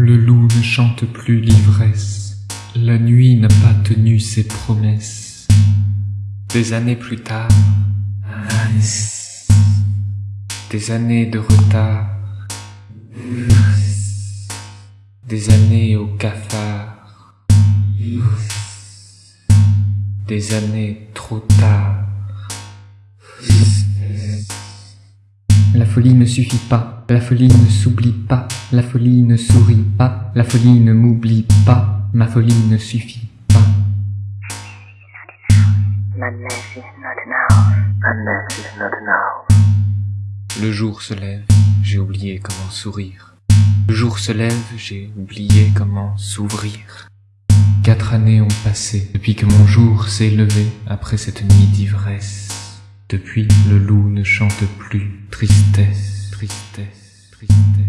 Le loup ne chante plus l'ivresse, la nuit n'a pas tenu ses promesses. Des années plus tard, des années de retard, des années au cafard, des années trop tard. La folie ne suffit pas, la folie ne s'oublie pas, la folie ne sourit pas, la folie ne m'oublie pas, ma folie ne suffit pas. Madness is not now. Madness is not now. Le jour se lève, j'ai oublié comment sourire. Le jour se lève, j'ai oublié comment s'ouvrir. Quatre années ont passé depuis que mon jour s'est levé après cette nuit d'ivresse. Depuis, le loup ne chante plus. Tristesse, tristesse, tristesse.